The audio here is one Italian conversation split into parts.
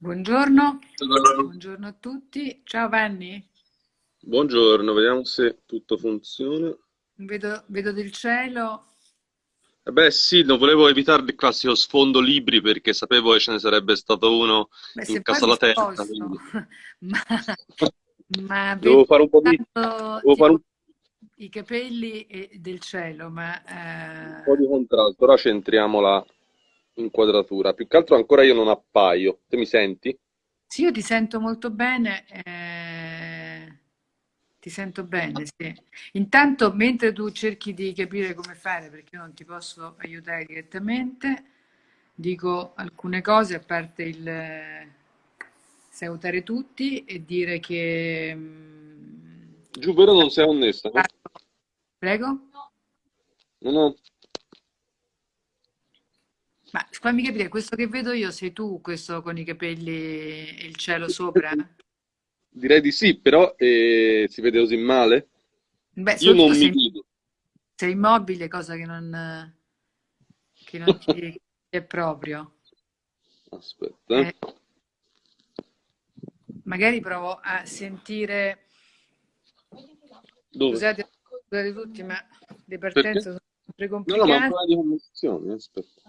Buongiorno. Buongiorno a tutti. Ciao Vanni. Buongiorno, vediamo se tutto funziona. Vedo, vedo del cielo. Eh beh sì, non volevo evitare il classico sfondo libri perché sapevo che ce ne sarebbe stato uno Beh, in casa alla sposto, quindi ma, ma devo fare un po' di, devo fare un i capelli e del cielo, ma po' eh, di contrasto. Ora centriamo la inquadratura. Più che altro ancora io non appaio. Te mi senti? sì, io ti sento molto bene. eh, ti sento bene, sì. Intanto, mentre tu cerchi di capire come fare, perché io non ti posso aiutare direttamente, dico alcune cose a parte il eh, salutare tutti e dire che... mm, Giù, vero non sei onnessa, no? Prego? No, no. Ma fammi capire, questo che vedo io sei tu, questo con i capelli e il cielo sopra? Direi di sì, però eh, si vede così male? Beh, Io non mi sei, vedo. sei immobile, cosa che non, che non ti è proprio. Aspetta. Eh, magari provo a sentire, Dove? scusate, scusate tutti, ma le Perché? partenze sono sempre No, no, ma complicate. di connessione, aspetta.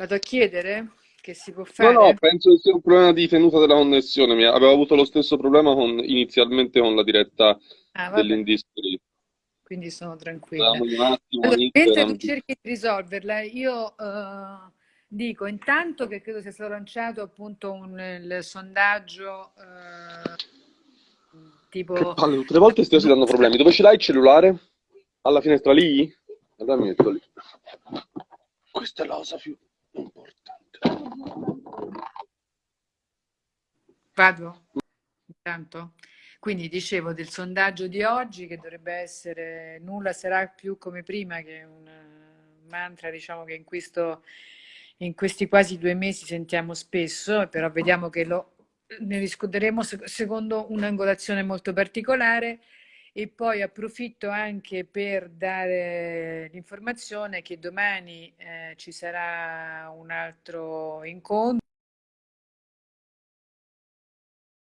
Vado a chiedere che si può No, no, fare? penso che sia un problema di tenuta della connessione. Mi- Avevo avuto lo stesso problema con- inizialmente con la diretta Ah, dell'Industry. quindi sono tranquilla. Allora, mentre tu cerchi di risolverla, io eh, dico intanto che credo sia stato lanciato appunto un, il sondaggio Che tipo palle, tutte le volte stiamo dando problemi. Dove ce l'hai il cellulare? Alla finestra lì? Allora mi metto lì. Questa è la cosa più importante. Vado intanto. Quindi dicevo del sondaggio di oggi che dovrebbe essere nulla sarà più come prima, che un eh, mantra, diciamo che in questo, in questi quasi due mesi sentiamo spesso, però vediamo che lo, ne discuteremo sec- secondo un'angolazione molto particolare. E poi approfitto anche per dare l'informazione che domani eh, ci sarà un altro incontro.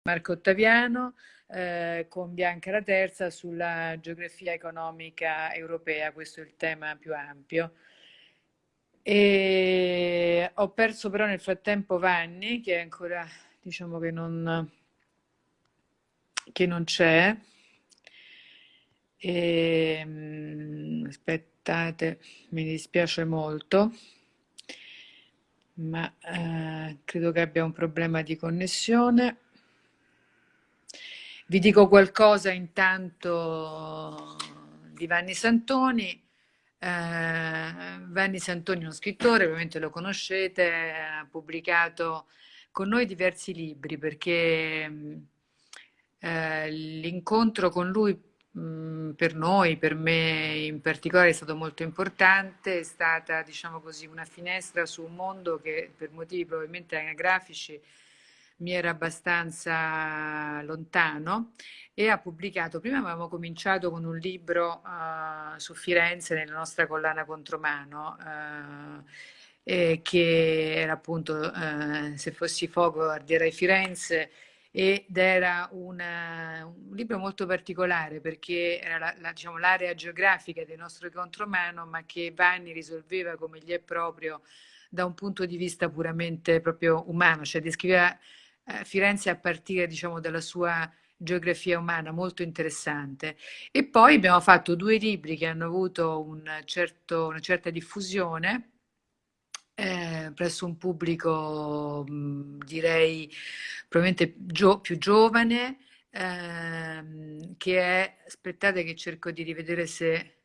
Marco Ottaviano eh, con Bianca la Terza sulla geografia economica europea, questo è il tema più ampio. E ho perso però nel frattempo Vanni, che ancora diciamo che non, che non c'è. E, mm, aspettate, mi dispiace molto, ma eh, credo che abbia un problema di connessione. Vi dico qualcosa intanto di Vanni Santoni. Eh, Vanni Santoni è uno scrittore, ovviamente lo conoscete, ha pubblicato con noi diversi libri perché mh, eh, l'incontro con lui mh, per noi, per me in particolare, è stato molto importante, è stata, diciamo così, una finestra su un mondo che per motivi probabilmente anagrafici mi era abbastanza lontano e ha pubblicato, prima avevamo cominciato con un libro eh, su Firenze nella nostra collana Contromano, eh, e che era appunto eh, Se fossi fuoco ardierai Firenze ed era una- un libro molto particolare perché era la- la- diciamo, l'area geografica del nostro contromano, ma che Vanni risolveva come gli è proprio da un punto di vista puramente proprio umano, cioè descriveva eh, Firenze a partire, diciamo, dalla sua geografia umana, molto interessante. E poi abbiamo fatto due libri che hanno avuto un certo- una certa diffusione eh, presso un pubblico, mh, direi, probabilmente gio- più giovane, ehm, che è, aspettate che cerco di rivedere se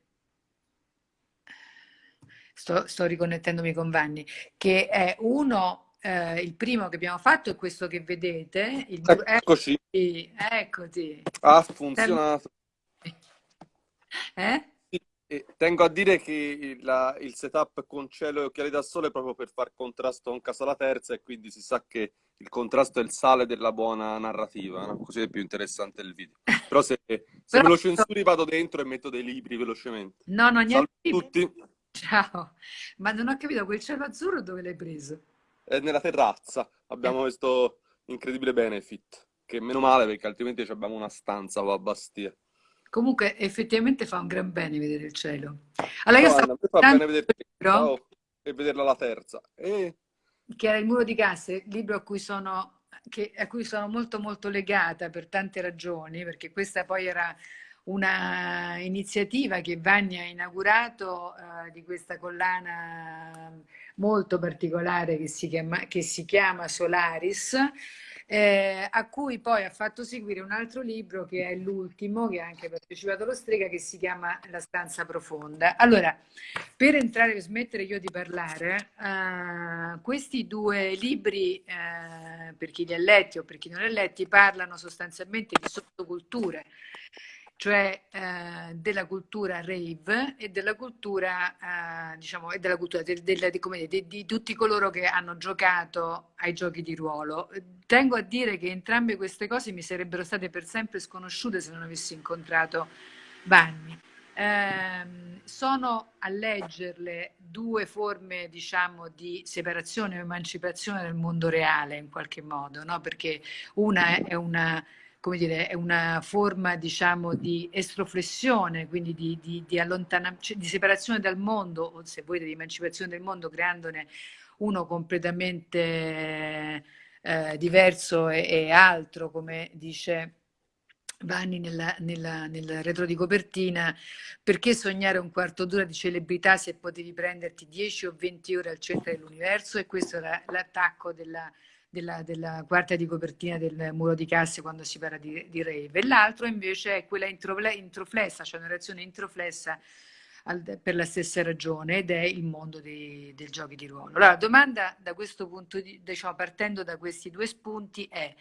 sto, sto riconnettendomi con Vanni, che è uno, eh, il primo che abbiamo fatto è questo che vedete, il blu- Eccoci. eccoti. Ha funzionato. Eh? E tengo a dire che il, la- il setup con cielo e occhiali da sole è proprio per far contrasto con Casa la Terza e quindi si sa che il contrasto è il sale della buona narrativa, no? Così è più interessante il video. Però se, se Però- me lo censuri vado dentro e metto dei libri velocemente. No, no, niente. a tutti. Ciao, ma non ho capito quel cielo azzurro dove l'hai preso? è nella terrazza. Abbiamo Eh. questo incredibile benefit, che meno male perché altrimenti abbiamo una stanza qua a Bastia. Comunque effettivamente fa un gran bene vedere il cielo. Allora io Anna, fa bene vedere te, libro e vederla alla terza. E che era Il muro di Casse, libro a cui sono, che- a cui sono molto molto legata per tante ragioni, perché questa poi era una iniziativa che Vanni ha inaugurato eh, di questa collana molto particolare che si chiama, che si chiama Solaris, eh, a cui poi ha fatto seguire un altro libro che è l'ultimo, che ha anche partecipato allo Strega, che si chiama La stanza profonda. Allora, per entrare, per smettere io di parlare, eh, questi due libri, eh, per chi li ha letti o per chi non li ha letti, parlano sostanzialmente di sottoculture, cioè eh, della cultura rave e della cultura, eh, diciamo, e della cultura del- del- di, come dire, di- di tutti coloro che hanno giocato ai giochi di ruolo. Tengo a dire che entrambe queste cose mi sarebbero state per sempre sconosciute se non avessi incontrato Vanni. Ehm, sono a leggerle due forme, diciamo, di separazione o emancipazione dal mondo reale in qualche modo, no? Perché una è una, come dire, è una forma, diciamo, di estroflessione, quindi di, di, di cioè di separazione dal mondo, o se volete, di emancipazione del mondo, creandone uno completamente eh, diverso e, e altro, come dice Vanni nella- nella- nel retro di copertina, perché sognare un quarto d'ora di celebrità se potevi prenderti 10 o 20 ore al centro dell'universo? E questo era l'attacco della, della- della quarta di copertina del muro di casse quando si parla di, di rave. L'altro invece è quella introfle- introflessa, cioè una reazione introflessa al- per la stessa ragione ed è il mondo dei, dei giochi di ruolo. Allora, la domanda da questo punto di, diciamo, partendo da questi due spunti è,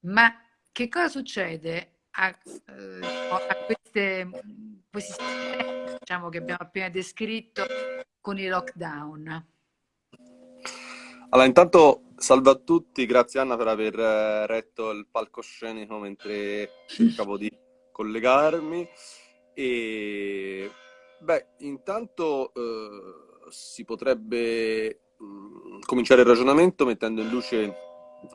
ma che cosa succede a, eh, a queste, questi sistemi, diciamo, che abbiamo appena descritto con i lockdown? Allora, intanto salve a tutti, grazie Anna per aver eh, retto il palcoscenico mentre cercavo di collegarmi. E beh, intanto eh, si potrebbe mh, cominciare il ragionamento mettendo in luce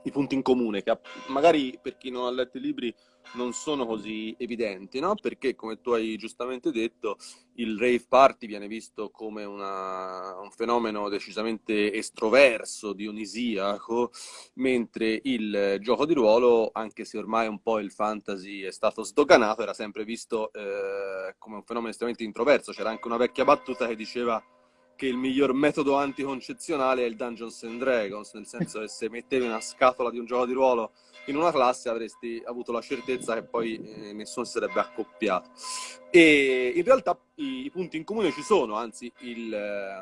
i punti in comune, che magari per chi non ha letto i libri non sono così evidenti, no? Perché, come tu hai giustamente detto, il rave party viene visto come una, un fenomeno decisamente estroverso, dionisiaco, mentre il gioco di ruolo, anche se ormai un po' il fantasy è stato sdoganato, era sempre visto eh, come un fenomeno estremamente introverso. C'era anche una vecchia battuta che diceva che il miglior metodo anticoncezionale è il Dungeons and Dragons, nel senso che se mettevi una scatola di un gioco di ruolo in una classe avresti avuto la certezza che poi eh, nessuno si sarebbe accoppiato. E in realtà i, i punti in comune ci sono, anzi il, eh,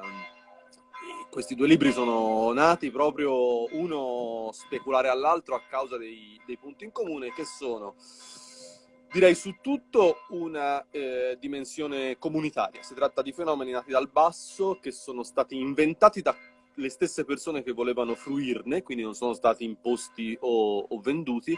questi due libri sono nati proprio uno speculare all'altro a causa dei, dei punti in comune che sono direi su tutto una eh, dimensione comunitaria. Si tratta di fenomeni nati dal basso che sono stati inventati dalle stesse persone che volevano fruirne, quindi non sono stati imposti o, o venduti,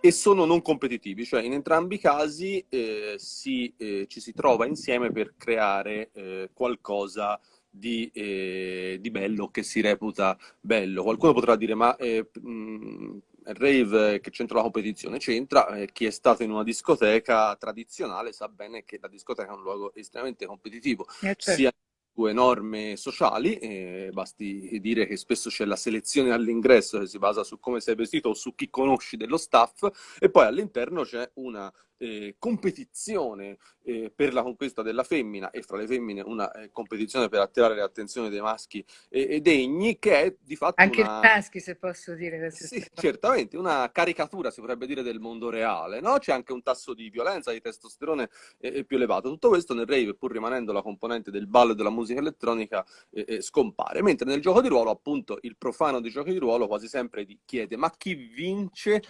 e sono non competitivi, cioè in entrambi i casi eh, si, eh, ci si trova insieme per creare eh, qualcosa di, eh, di, bello che si reputa bello. Qualcuno potrà dire, ma eh, mh, rave che c'entra la competizione? C'entra, eh, chi è stato in una discoteca tradizionale sa bene che la discoteca è un luogo estremamente competitivo, certo. sia due norme sociali, eh, basti dire che spesso c'è la selezione all'ingresso che si basa su come sei vestito o su chi conosci dello staff e poi all'interno c'è una eh, competizione eh, per la conquista della femmina e fra le femmine una eh, competizione per attirare l'attenzione dei maschi e degni che è di fatto anche una... maschi se posso dire sì, certamente una caricatura si potrebbe dire del mondo reale no? c'è anche un tasso di violenza di testosterone eh, più elevato. Tutto questo nel rave pur rimanendo la componente del ballo e della musica elettronica eh, scompare. Mentre nel gioco di ruolo appunto il profano dei giochi di ruolo quasi sempre chiede ma chi vince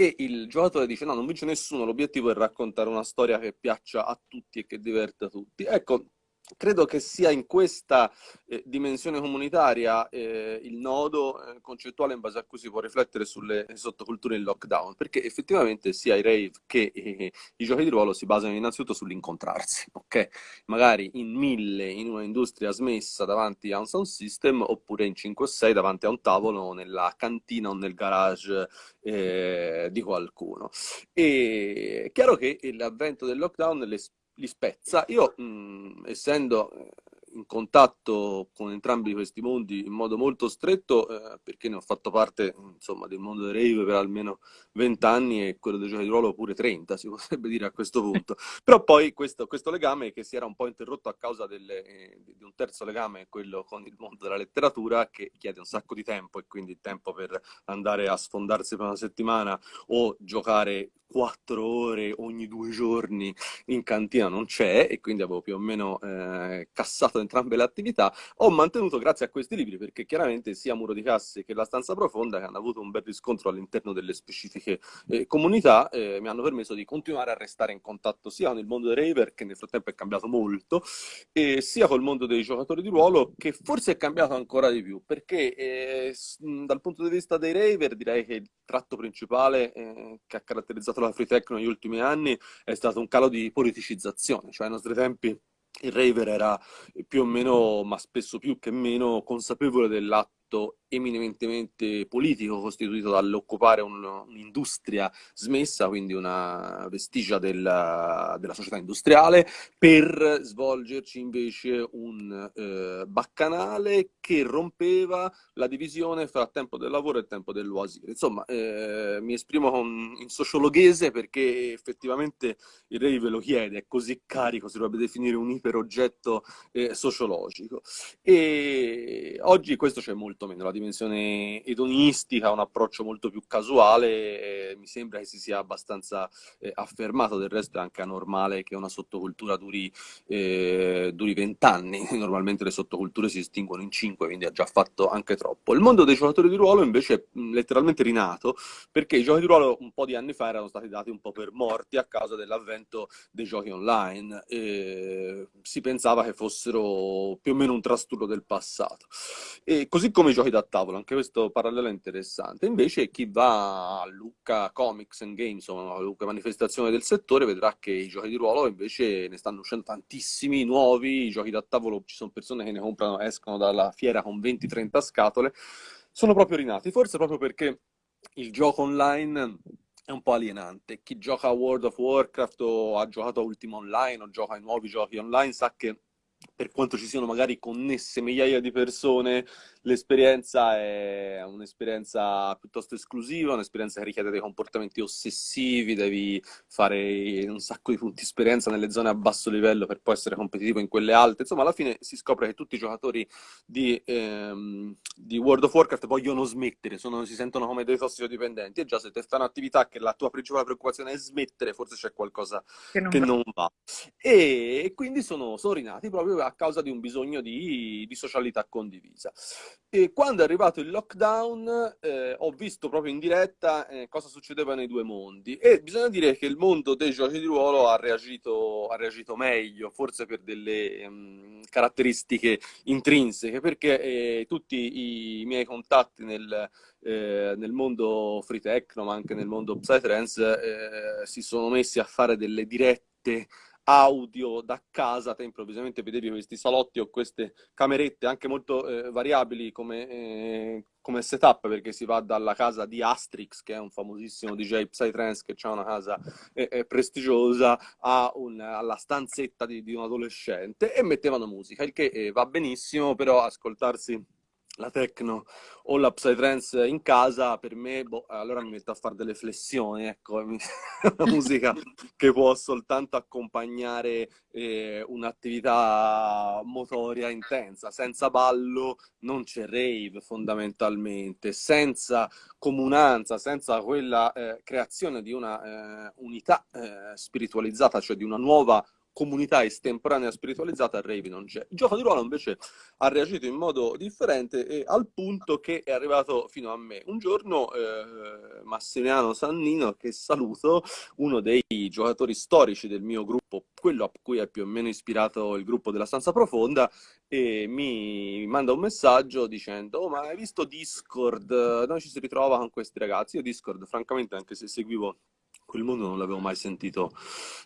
e il giocatore dice no, non vince nessuno, l'obiettivo è raccontare una storia che piaccia a tutti e che diverta tutti. Ecco, credo che sia in questa eh, dimensione comunitaria eh, il nodo eh, concettuale in base a cui si può riflettere sulle sottoculture in lockdown, perché effettivamente sia i rave che eh, i giochi di ruolo si basano innanzitutto sull'incontrarsi, ok? Magari in mille in una industria smessa davanti a un sound system oppure in 5 o 6 davanti a un tavolo nella cantina o nel garage eh, di qualcuno. E è chiaro che l'avvento del lockdown le li spezza. Io, mh, essendo eh, in contatto con entrambi questi mondi in modo molto stretto, eh, perché ne ho fatto parte, insomma, del mondo dei rave per almeno 20 anni e quello dei giochi di ruolo pure 30, si potrebbe dire a questo punto. Però poi questo, questo legame che si era un po' interrotto a causa delle, eh, di un terzo legame, quello con il mondo della letteratura, che chiede un sacco di tempo e quindi tempo per andare a sfondarsi per una settimana o giocare quattro ore ogni due giorni in cantina non c'è e quindi avevo più o meno eh, cassato entrambe le attività, ho mantenuto grazie a questi libri perché chiaramente sia Muro di Casse che La Stanza Profonda che hanno avuto un bel riscontro all'interno delle specifiche eh, comunità eh, mi hanno permesso di continuare a restare in contatto sia con il mondo dei raver che nel frattempo è cambiato molto e sia col mondo dei giocatori di ruolo che forse è cambiato ancora di più perché eh, dal punto di vista dei raver direi che il tratto principale eh, che ha caratterizzato la free tech negli ultimi anni è stato un calo di politicizzazione, cioè ai nostri tempi il raver era più o meno, ma spesso più che meno, consapevole dell'atto eminentemente politico costituito dall'occupare un, un'industria smessa, quindi una vestigia della, della, società industriale, per svolgerci invece un eh, baccanale che rompeva la divisione fra tempo del lavoro e tempo dell'oasire. Insomma, eh, mi esprimo con, in sociologhese perché effettivamente il rave lo chiede, è così carico, si dovrebbe definire un iperoggetto eh, sociologico. E oggi questo c'è molto meno, la dimensione edonistica, un approccio molto più casuale, eh, mi sembra che si sia abbastanza eh, affermato, del resto è anche anormale che una sottocultura duri eh, vent'anni, normalmente le sottoculture si estinguono in cinque, quindi ha già fatto anche troppo. Il mondo dei giocatori di ruolo invece è letteralmente rinato, perché i giochi di ruolo un po' di anni fa erano stati dati un po' per morti a causa dell'avvento dei giochi online, si pensava che fossero più o meno un trastullo del passato. E così come i giochi da tavolo, anche questo parallelo è interessante. Invece chi va a Lucca Comics and Games, o Lucca Manifestazione del settore, vedrà che i giochi di ruolo invece ne stanno uscendo tantissimi nuovi, i giochi da tavolo, ci sono persone che ne comprano, escono dalla fiera con 20-30 scatole, sono proprio rinati, forse proprio perché il gioco online è un po' alienante. Chi gioca a World of Warcraft o ha giocato a Ultima Online o gioca ai nuovi giochi online sa che per quanto ci siano magari connesse migliaia di persone, l'esperienza è un'esperienza piuttosto esclusiva, un'esperienza che richiede dei comportamenti ossessivi, devi fare un sacco di punti esperienza nelle zone a basso livello per poi essere competitivo in quelle alte. Insomma, alla fine si scopre che tutti i giocatori di, ehm, di World of Warcraft vogliono smettere, sono, si sentono come dei tossicodipendenti e già se te fai un'attività che la tua principale preoccupazione è smettere, forse c'è qualcosa che non, che va. non va. E quindi sono, sono rinati proprio a causa di un bisogno di, di socialità condivisa. E quando è arrivato il lockdown eh, ho visto proprio in diretta eh, cosa succedeva nei due mondi e bisogna dire che il mondo dei giochi di ruolo ha reagito, ha reagito meglio, forse per delle um, caratteristiche intrinseche, perché eh, tutti i miei contatti nel, eh, nel mondo free techno, ma anche nel mondo psytrance, eh, si sono messi a fare delle dirette audio da casa, te improvvisamente vedevi questi salotti o queste camerette anche molto eh, variabili come, eh, come, setup, perché si va dalla casa di Astrix, che è un famosissimo DJ Psytrance che ha una casa eh, eh, prestigiosa, un, alla stanzetta di, di, un adolescente e mettevano musica, il che eh, va benissimo, però ascoltarsi la techno o la psytrance in casa, per me, boh, allora mi metto a fare delle flessioni, ecco, una musica che può soltanto accompagnare eh, un'attività motoria intensa, senza ballo non c'è rave fondamentalmente, senza comunanza, senza quella eh, creazione di una eh, unità eh, spiritualizzata, cioè di una nuova comunità estemporanea spiritualizzata a Rave non c'è. Il gioco di ruolo invece ha reagito in modo differente e al punto che è arrivato fino a me. Un giorno eh, Massimiliano Sannino, che saluto, uno dei giocatori storici del mio gruppo, quello a cui è più o meno ispirato il gruppo della Stanza Profonda, e mi manda un messaggio dicendo oh, ma hai visto Discord? Noi ci si ritrova con questi ragazzi. Io Discord, francamente, anche se seguivo quel mondo non l'avevo mai sentito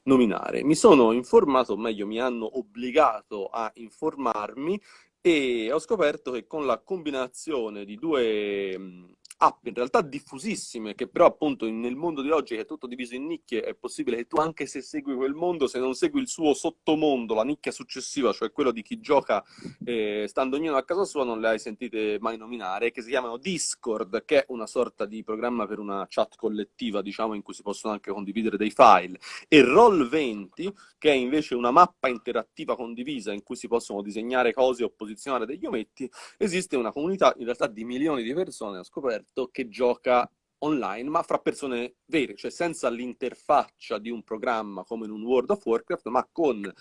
nominare. Mi sono informato, o meglio mi hanno obbligato a informarmi e ho scoperto che con la combinazione di due app in realtà diffusissime, che però appunto nel mondo di oggi che è tutto diviso in nicchie, è possibile che tu anche se segui quel mondo, se non segui il suo sottomondo, la nicchia successiva, cioè quello di chi gioca eh, stando ognuno a casa sua, non le hai sentite mai nominare, che si chiamano Discord, che è una sorta di programma per una chat collettiva, diciamo, in cui si possono anche condividere dei file, e Roll20, che è invece una mappa interattiva condivisa in cui si possono disegnare cose o posizionare degli ometti, esiste una comunità in realtà di milioni di persone, ho scoperto, progetto che gioca online, ma fra persone vere, cioè senza l'interfaccia di un programma come in un World of Warcraft, ma con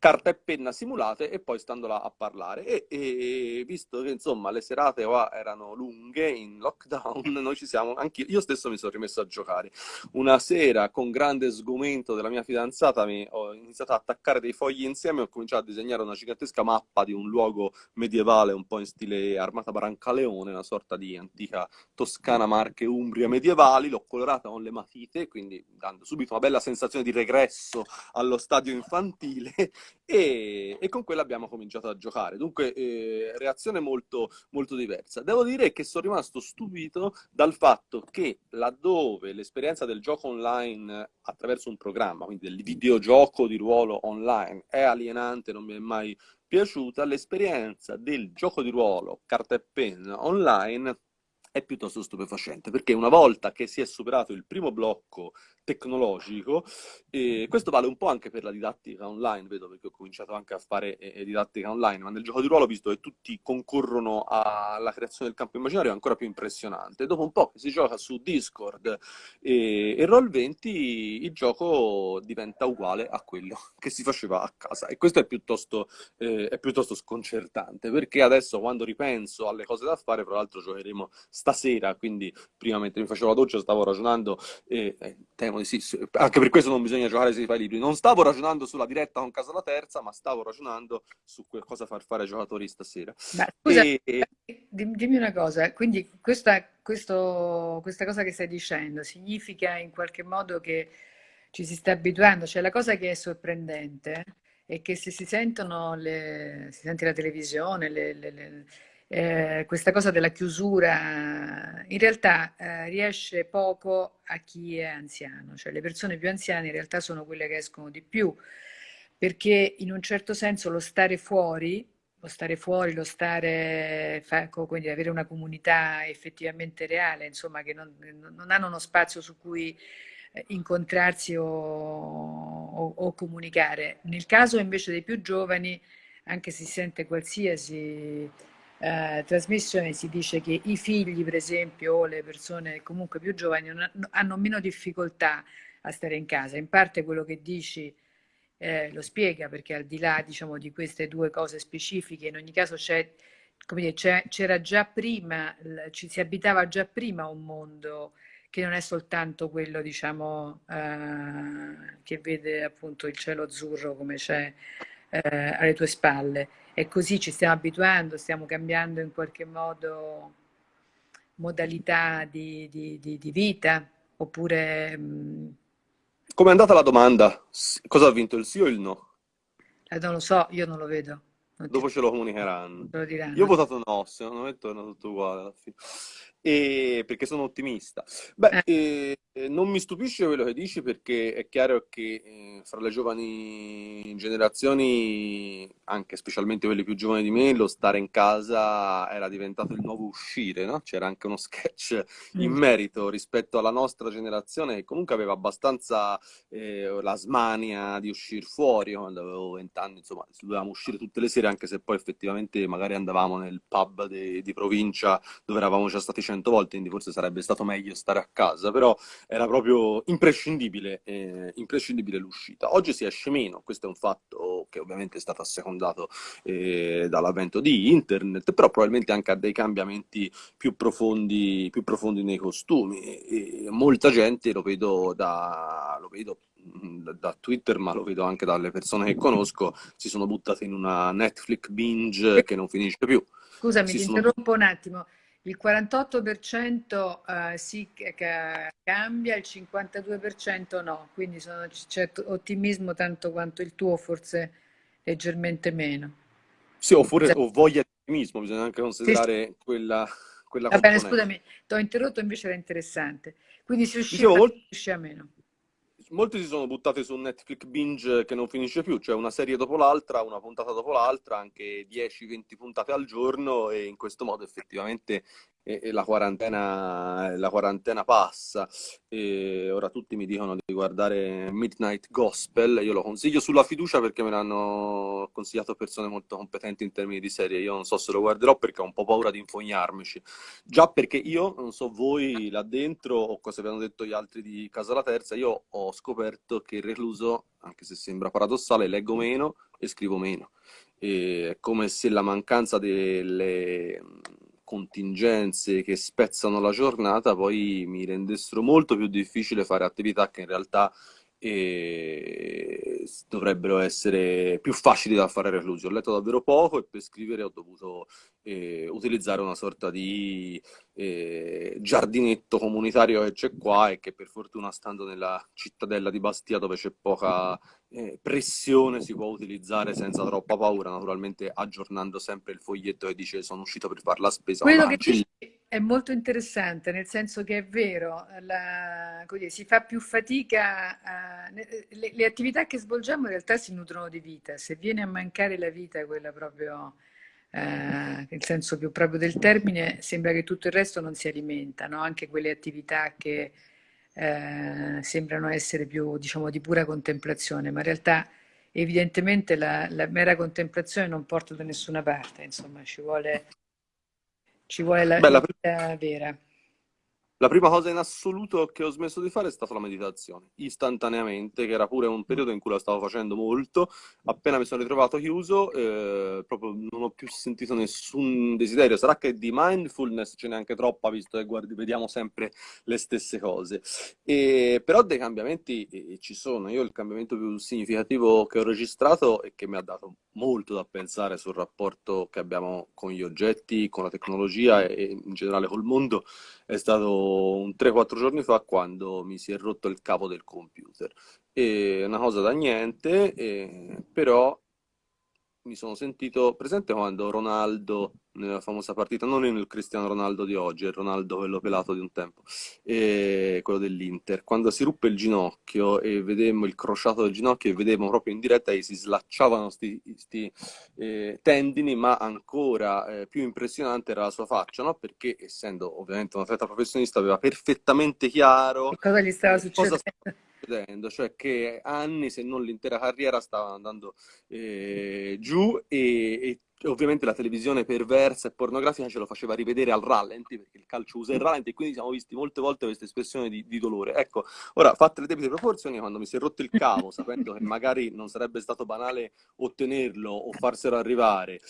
carta e penna simulate e poi stando là a parlare. E, e visto che insomma le serate qua erano lunghe in lockdown, noi ci siamo, anche io stesso mi sono rimesso a giocare. Una sera con grande sgomento della mia fidanzata mi ho iniziato a attaccare dei fogli insieme e ho cominciato a disegnare una gigantesca mappa di un luogo medievale un po' in stile Armata Brancaleone, una sorta di antica Toscana, Marche, Umbria medievali. L'ho colorata con le matite, quindi dando subito una bella sensazione di regresso allo stadio infantile e, e, con quella abbiamo cominciato a giocare. Dunque, eh, reazione molto, molto diversa. Devo dire che sono rimasto stupito dal fatto che laddove l'esperienza del gioco online attraverso un programma, quindi del videogioco di ruolo online, è alienante, non mi è mai piaciuta, l'esperienza del gioco di ruolo carta e penna online è piuttosto stupefacente, perché una volta che si è superato il primo blocco tecnologico, e questo vale un po' anche per la didattica online, vedo perché ho cominciato anche a fare eh, didattica online, ma nel gioco di ruolo, visto che tutti concorrono alla creazione del campo immaginario, è ancora più impressionante. Dopo un po' che si gioca su Discord e, e Roll20, il gioco diventa uguale a quello che si faceva a casa. E questo è piuttosto, eh, è piuttosto sconcertante, perché adesso quando ripenso alle cose da fare, tra l'altro giocheremo stasera, quindi prima mentre mi facevo la doccia stavo ragionando, eh, temo di sì, anche per questo non bisogna giocare se si fa i libri, non stavo ragionando sulla diretta con Casa la Terza, ma stavo ragionando su cosa far fare ai giocatori stasera. Ma scusa, e... dimmi una cosa, quindi questa, questo, questa cosa che stai dicendo significa in qualche modo che ci si sta abituando, cioè la cosa che è sorprendente è che se si sentono le, si sente la televisione, le, le, le eh, questa cosa della chiusura in realtà eh, riesce poco a chi è anziano, cioè le persone più anziane in realtà sono quelle che escono di più, perché in un certo senso lo stare fuori, lo stare fuori, lo stare, quindi avere una comunità effettivamente reale, insomma, che non, non hanno uno spazio su cui eh, incontrarsi o, o, o comunicare. Nel caso invece dei più giovani, anche se si sente qualsiasi eh, trasmissione si dice che i figli, per esempio, o le persone comunque più giovani hanno meno difficoltà a stare in casa. In parte quello che dici eh, lo spiega, perché al di là diciamo, di queste due cose specifiche, in ogni caso c'era già prima, ci si abitava già prima un mondo che non è soltanto quello diciamo, eh, che vede appunto il cielo azzurro come c'è eh, alle tue spalle e così ci stiamo abituando, stiamo cambiando in qualche modo modalità di, di, di, di vita, oppure... Mm, Come è andata la domanda? Cosa ha vinto, il sì o il no? Eh, non lo so, io non lo vedo. Non Dopo ti... ce lo comunicheranno. Lo io ho votato no, secondo me torna tutto uguale alla fine e perché sono ottimista. Beh, eh. Eh, non mi stupisce quello che dici perché è chiaro che eh, fra le giovani generazioni, anche specialmente quelle più giovani di me, lo stare in casa era diventato il nuovo uscire, no? C'era anche uno sketch in mm. merito rispetto alla nostra generazione che comunque aveva abbastanza eh, la smania di uscire fuori, quando avevo vent'anni, insomma, dovevamo uscire tutte le sere, anche se poi effettivamente magari andavamo nel pub de, di provincia dove eravamo già stati cento volte, quindi forse sarebbe stato meglio stare a casa, però era proprio imprescindibile, eh, imprescindibile l'uscita. Oggi si esce meno, questo è un fatto che ovviamente è stato assecondato eh, dall'avvento di internet, però probabilmente anche a dei cambiamenti più profondi, più profondi nei costumi. E molta gente, lo vedo da, lo vedo da Twitter, ma lo vedo anche dalle persone che conosco, si sono buttate in una Netflix binge che non finisce più. Scusami, si ti sono... interrompo un attimo. Il 48% uh, sì che cambia, il 52% no, quindi c'è ottimismo tanto quanto il tuo, forse leggermente meno. Sì, o, forse, o voglia di ottimismo, bisogna anche considerare sì. quella, quella Va bene, scusami, ti ho interrotto, invece era interessante. Quindi si usciva, Dicevo, si usciva meno molti si sono buttati su Netflix binge che non finisce più, cioè una serie dopo l'altra, una puntata dopo l'altra, anche 10-20 puntate al giorno e in questo modo effettivamente e, la, quarantena, la quarantena passa. E ora tutti mi dicono di guardare Midnight Gospel, io lo consiglio sulla fiducia perché me l'hanno consigliato persone molto competenti in termini di serie, io non so se lo guarderò perché ho un po' paura di infognarmici, già perché io, non so voi là dentro o cosa avevano detto gli altri di Casa la Terza, io ho scoperto che il recluso, anche se sembra paradossale, leggo meno e scrivo meno. E è come se la mancanza delle contingenze che spezzano la giornata poi mi rendessero molto più difficile fare attività che in realtà eh, dovrebbero essere più facili da fare reclusi. Ho letto davvero poco e per scrivere ho dovuto eh, utilizzare una sorta di eh, giardinetto comunitario che c'è qua e che per fortuna stando nella cittadella di Bastia dove c'è poca eh, pressione si può utilizzare senza troppa paura, naturalmente aggiornando sempre il foglietto che dice sono uscito per fare la spesa. Quello che dici è molto interessante, nel senso che è vero, la, così, si fa più fatica, a, le, le, attività che svolgiamo in realtà si nutrono di vita, se viene a mancare la vita, quella proprio, eh, nel senso più proprio del termine, sembra che tutto il resto non si alimenta, no? anche quelle attività che eh, sembrano essere più, diciamo, di pura contemplazione, ma in realtà evidentemente la, la, mera contemplazione non porta da nessuna parte, insomma, ci vuole, ci vuole la Beh, vita vera. La prima cosa in assoluto che ho smesso di fare è stata la meditazione, istantaneamente, che era pure un periodo in cui la stavo facendo molto. Appena mi sono ritrovato chiuso, eh, proprio non ho più sentito nessun desiderio. Sarà che di mindfulness ce n'è anche troppa, visto che guardi, vediamo sempre le stesse cose. E, però dei cambiamenti eh, ci sono. Io il cambiamento più significativo che ho registrato e che mi ha dato molto da pensare sul rapporto che abbiamo con gli oggetti, con la tecnologia e in generale col mondo è stato un 3-4 giorni fa quando mi si è rotto il capo del computer. È una cosa da niente, eh, però mi sono sentito presente quando Ronaldo nella famosa partita, non il Cristiano Ronaldo di oggi, è il Ronaldo quello pelato di un tempo, quello dell'Inter, quando si ruppe il ginocchio e vedemmo il crociato del ginocchio e vedemmo proprio in diretta che si slacciavano questi eh, tendini, ma ancora eh, più impressionante era la sua faccia, no? perché essendo ovviamente un atleta professionista aveva perfettamente chiaro cosa gli stava succedendo. Cosa succedendo, cioè che anni, se non l'intera carriera, stava andando eh, giù e, e ovviamente la televisione perversa e pornografica ce lo faceva rivedere al rallenti, perché il calcio usa il rallenti, e quindi siamo visti molte volte questa espressione di, di, dolore. Ecco, ora, fatte le debite proporzioni, quando mi si è rotto il cavo, sapendo che magari non sarebbe stato banale ottenerlo o farselo arrivare,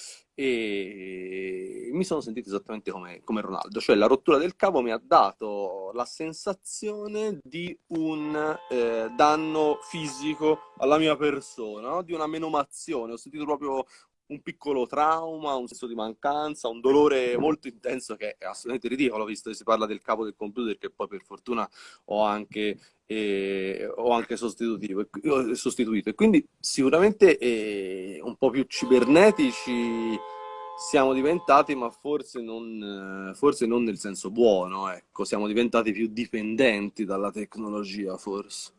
e mi sono sentito esattamente come, come Ronaldo, cioè la rottura del cavo mi ha dato la sensazione di un eh, danno fisico alla mia persona, no? di una menomazione, ho sentito proprio un piccolo trauma, un senso di mancanza, un dolore molto intenso che è assolutamente ridicolo, visto che si parla del capo del computer che poi per fortuna ho anche, eh, ho anche sostituito. E quindi sicuramente eh, un po' più cibernetici siamo diventati, ma forse non, forse non nel senso buono, ecco, siamo diventati più dipendenti dalla tecnologia, forse.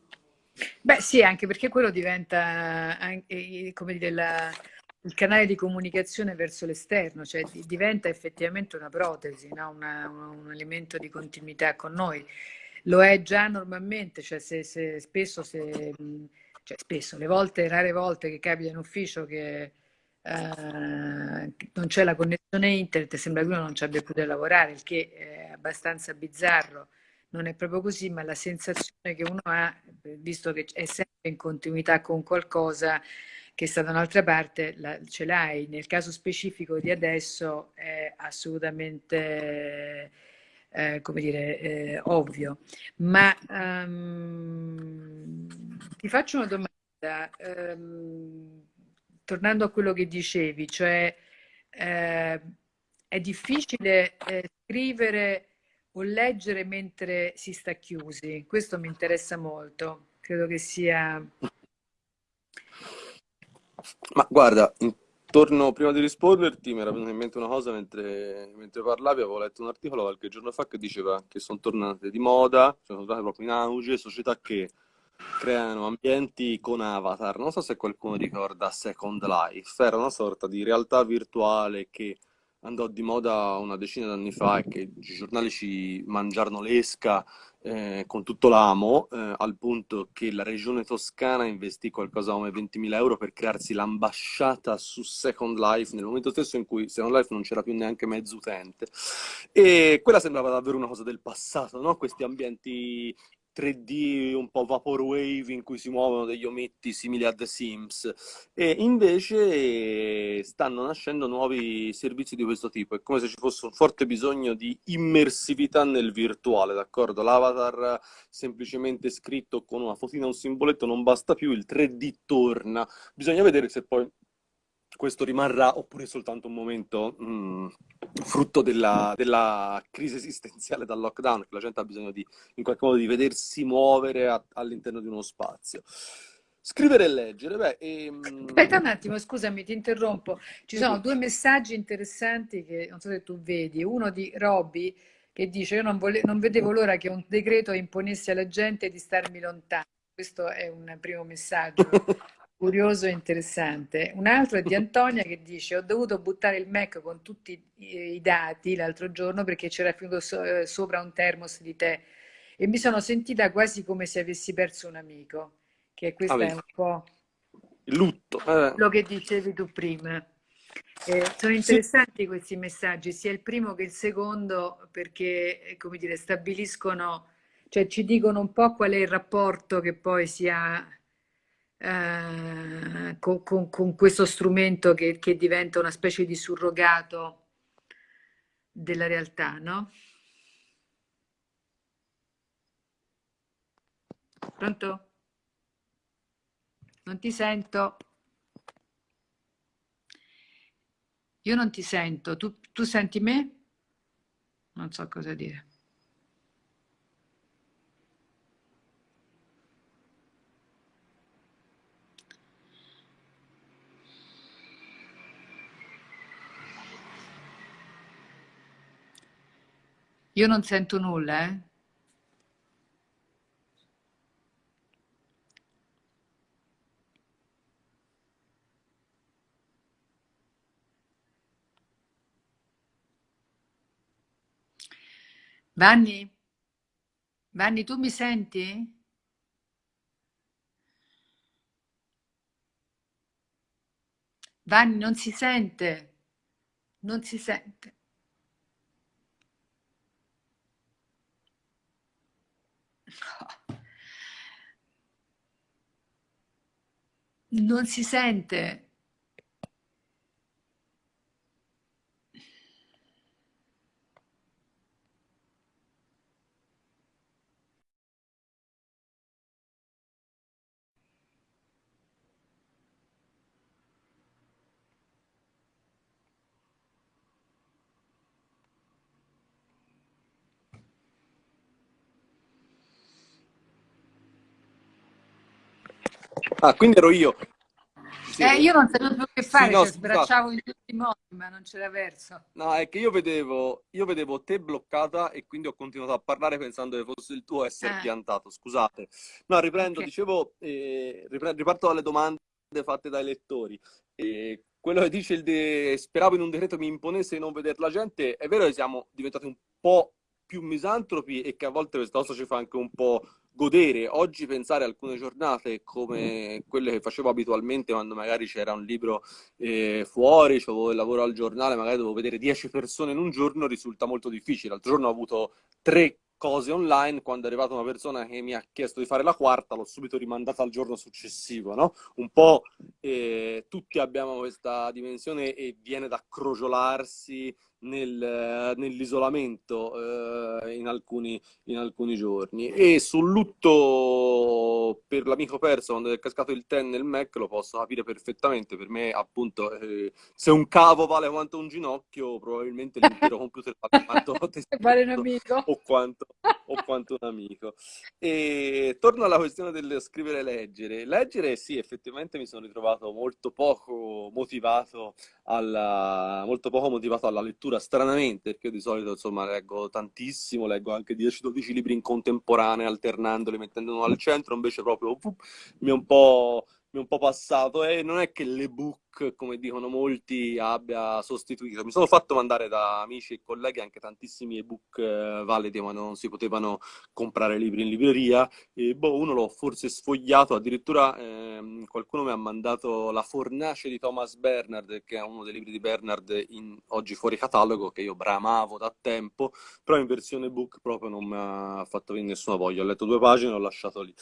Beh sì, anche perché quello diventa, anche, come dire, la, il canale di comunicazione verso l'esterno, cioè diventa effettivamente una protesi, no? una, un elemento di continuità con noi. Lo è già normalmente, cioè se, se spesso, se, cioè spesso, le volte, rare volte che capita in ufficio che eh, non c'è la connessione internet, sembra che uno non ci abbia da lavorare, il che è abbastanza bizzarro, non è proprio così, ma la sensazione che uno ha, visto che è sempre in continuità con qualcosa che sta da un'altra parte, la, ce l'hai. Nel caso specifico di adesso è assolutamente, eh, come dire, eh, ovvio. Ma um, ti faccio una domanda. Um, tornando a quello che dicevi, cioè eh, è difficile eh, scrivere o leggere mentre si sta chiusi. Questo mi interessa molto. Credo che sia... Ma guarda, intorno, prima di risponderti, mi era venuta in mente una cosa mentre, mentre parlavi, avevo letto un articolo qualche giorno fa che diceva che sono tornate di moda, cioè sono tornate proprio in auge, società che creano ambienti con avatar. Non so se qualcuno ricorda Second Life, era una sorta di realtà virtuale che andò di moda una decina d'anni fa e che i giornali ci mangiarono l'esca eh, con tutto l'amo, eh, al punto che la regione toscana investì qualcosa come 20.000 euro per crearsi l'ambasciata su Second Life, nel momento stesso in cui Second Life non c'era più neanche mezzo utente. E quella sembrava davvero una cosa del passato, no? Questi ambienti 3D un po' vaporwave in cui si muovono degli ometti simili a The Sims. E invece stanno nascendo nuovi servizi di questo tipo, è come se ci fosse un forte bisogno di immersività nel virtuale, d'accordo? L'avatar semplicemente scritto con una fotina, un simboletto non basta più, il 3D torna, bisogna vedere se poi questo rimarrà oppure soltanto un momento mh, mm, frutto della, della, crisi esistenziale dal lockdown, che la gente ha bisogno di, in qualche modo di vedersi muovere all'interno di uno spazio. Scrivere e leggere, beh... Ehm... Aspetta un attimo, scusami, ti interrompo. Ci sono due messaggi interessanti che non so se tu vedi. Uno di Robby che dice io non, vole... non vedevo l'ora che un decreto imponesse alla gente di starmi lontano. Questo è un primo messaggio curioso e interessante. Un altro è di Antonia che dice ho dovuto buttare il Mac con tutti i dati l'altro giorno perché c'era finito so eh, sopra un termos di tè e mi sono sentita quasi come se avessi perso un amico, che questo ah, è un po' il lutto. Eh. Quello che dicevi tu prima. Eh, sono interessanti sì. questi messaggi, sia il primo che il secondo, perché eh, come dire, stabiliscono, cioè ci dicono un po' qual è il rapporto che poi si ha eh, con, con, con, questo strumento che, che, diventa una specie di surrogato della realtà, no? Pronto? Non ti sento? Io non ti sento. Tu, tu senti me? Non so cosa dire. Io non sento nulla, eh? Vanni? Vanni, tu mi senti? Vanni, non si sente. Non si sente. Non si sente. Ah, quindi ero io. Sì. Eh, io non sapevo più che fare, sì, no, cioè, sbracciavo in tutti i modi, ma non c'era verso. No, è che io vedevo, io vedevo te bloccata e quindi ho continuato a parlare pensando che fosse il tuo essere eh. piantato, scusate. No, riprendo, okay. dicevo, eh, riparto dalle domande fatte dai lettori. Eh, quello che dice il de... speravo in un decreto mi imponesse di non vedere la gente, è vero che siamo diventati un po' più misantropi e che a volte questa cosa ci fa anche un po' godere. Oggi pensare a alcune giornate come quelle che facevo abitualmente quando magari c'era un libro eh, fuori, avevo il lavoro al giornale, magari dovevo vedere 10 persone in un giorno, risulta molto difficile. L'altro giorno ho avuto tre cose online, quando è arrivata una persona che mi ha chiesto di fare la quarta, l'ho subito rimandata al giorno successivo, no? Un po' eh, tutti abbiamo questa dimensione e viene da crogiolarsi nel, nell'isolamento eh, in, alcuni, in, alcuni, giorni. E sul lutto per l'amico perso quando è cascato il ten nel Mac lo posso capire perfettamente. Per me, appunto, eh, se un cavo vale quanto un ginocchio, probabilmente l'intero computer vale quanto vale un amico o quanto, o quanto un amico. E torno alla questione del scrivere e leggere. Leggere, sì, effettivamente mi sono ritrovato molto poco motivato alla, molto poco motivato alla lettura, stranamente, perché io di solito insomma leggo tantissimo, leggo anche 10-12 libri in contemporanea, alternandoli, mettendoli al centro, invece proprio uh, mi è un po' mi è un po' passato. E non è che l'ebook, come dicono molti, abbia sostituito. Mi sono fatto mandare da amici e colleghi anche tantissimi ebook eh, validi, ma non si potevano comprare libri in libreria. E boh, uno l'ho forse sfogliato, addirittura eh, qualcuno mi ha mandato La fornace di Thomas Bernard, che è uno dei libri di Bernard in, oggi fuori catalogo, che io bramavo da tempo, però in versione ebook proprio non mi ha fatto nessuna voglia. Ho letto due pagine e l'ho lasciato lì.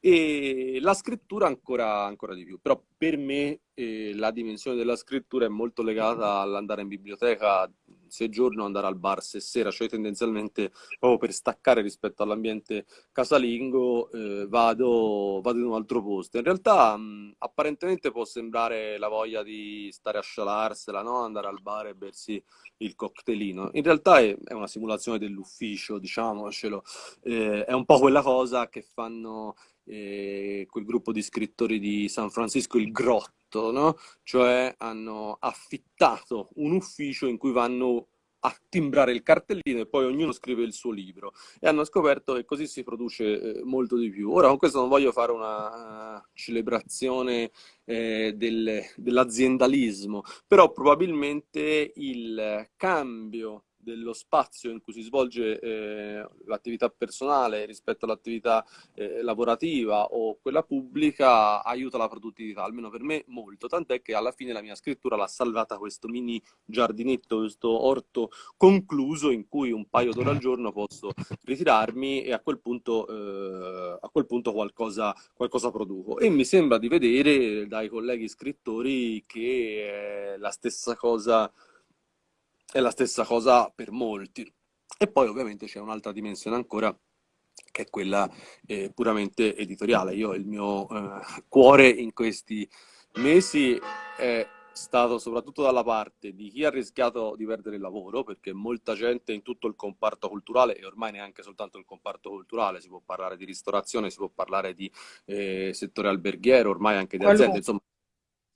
E la scrittura ancora ancora di più. Però per me eh, la dimensione della scrittura è molto legata all'andare in biblioteca se giorno, andare al bar se sera, cioè tendenzialmente proprio per staccare rispetto all'ambiente casalingo eh, vado, vado, in un altro posto. In realtà mh, apparentemente può sembrare la voglia di stare a scialarsela, no? andare al bar e bersi il cocktailino. In realtà è, è una simulazione dell'ufficio, diciamocelo, eh, è un po' quella cosa che fanno eh, quel gruppo di scrittori di San Francisco, il Grotto, no? Cioè hanno affittato un ufficio in cui vanno a timbrare il cartellino e poi ognuno scrive il suo libro e hanno scoperto che così si produce eh, molto di più. Ora con questo non voglio fare una uh, celebrazione eh, del, dell'aziendalismo, però probabilmente il cambio dello spazio in cui si svolge eh, l'attività personale rispetto all'attività eh, lavorativa o quella pubblica aiuta la produttività, almeno per me molto, tant'è che alla fine la mia scrittura l'ha salvata questo mini giardinetto, questo orto concluso in cui un paio d'ore al giorno posso ritirarmi e a quel punto, eh, a quel punto qualcosa, qualcosa produco. E mi sembra di vedere dai colleghi scrittori che è la stessa cosa è la stessa cosa per molti. E poi ovviamente c'è un'altra dimensione ancora che è quella eh, puramente editoriale. Io il mio eh, cuore in questi mesi è stato soprattutto dalla parte di chi ha rischiato di perdere il lavoro, perché molta gente in tutto il comparto culturale, e ormai neanche soltanto il comparto culturale, si può parlare di ristorazione, si può parlare di eh, settore alberghiero, ormai anche di aziende, insomma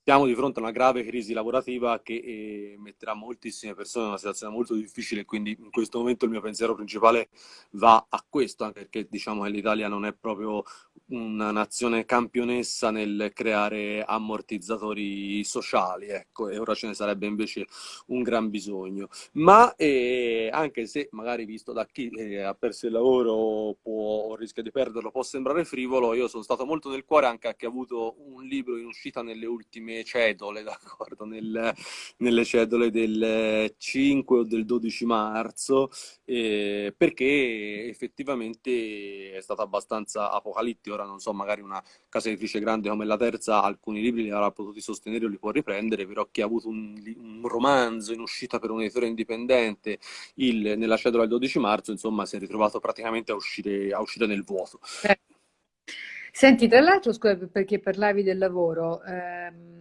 siamo di fronte a una grave crisi lavorativa che eh, metterà moltissime persone in una situazione molto difficile, quindi in questo momento il mio pensiero principale va a questo, anche perché diciamo che l'Italia non è proprio una nazione campionessa nel creare ammortizzatori sociali, ecco, e ora ce ne sarebbe invece un gran bisogno. Ma eh, anche se magari visto da chi eh, ha perso il lavoro può, o rischia di perderlo può sembrare frivolo, io sono stato molto nel cuore anche a chi ha avuto un libro in uscita nelle ultime cedole, d'accordo, nel, nelle cedole del 5 o del 12 marzo, eh, perché effettivamente è stato abbastanza apocalittico. Ora non so, magari una casa editrice grande come la terza, alcuni libri li avrà potuti sostenere o li può riprendere, però chi ha avuto un, un romanzo in uscita per un editore indipendente il, nella cedola del 12 marzo, insomma, si è ritrovato praticamente a uscire, a uscire nel vuoto. Eh. Senti, tra l'altro, scusa, perché parlavi del lavoro, ehm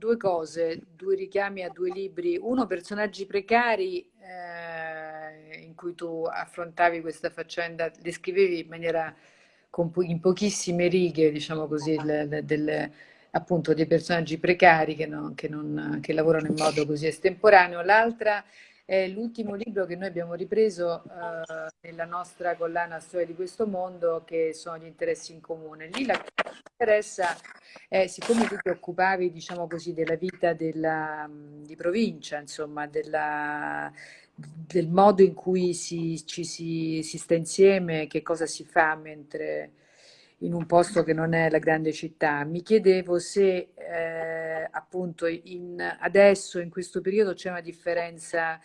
due cose, due richiami a due libri. Uno, personaggi precari, eh, in cui tu affrontavi questa faccenda, descrivevi in maniera po in pochissime righe, diciamo così, le, le, delle, appunto dei personaggi precari che, non, che, non, che lavorano in modo così estemporaneo. L'altra è l'ultimo libro che noi abbiamo ripreso eh, nella nostra collana Storia di questo mondo, che sono gli interessi in comune. Lì la cosa che mi interessa è, siccome tu ti occupavi, diciamo così, della vita della, di provincia, insomma, della, del modo in cui si, ci si, si sta insieme, che cosa si fa mentre in un posto che non è la grande città. Mi chiedevo se eh, appunto in, adesso, in questo periodo, c'è una differenza